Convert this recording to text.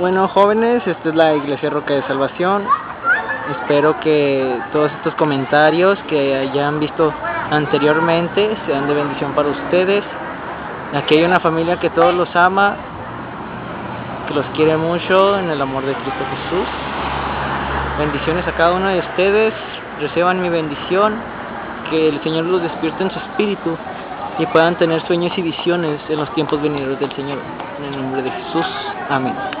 Bueno, jóvenes, esta es la Iglesia Roca de Salvación. Espero que todos estos comentarios que hayan visto anteriormente sean de bendición para ustedes. Aquí hay una familia que todos los ama, que los quiere mucho en el amor de Cristo Jesús. Bendiciones a cada uno de ustedes. Reciban mi bendición. Que el Señor los despierte en su espíritu y puedan tener sueños y visiones en los tiempos venideros del Señor. En el nombre de Jesús. Amén.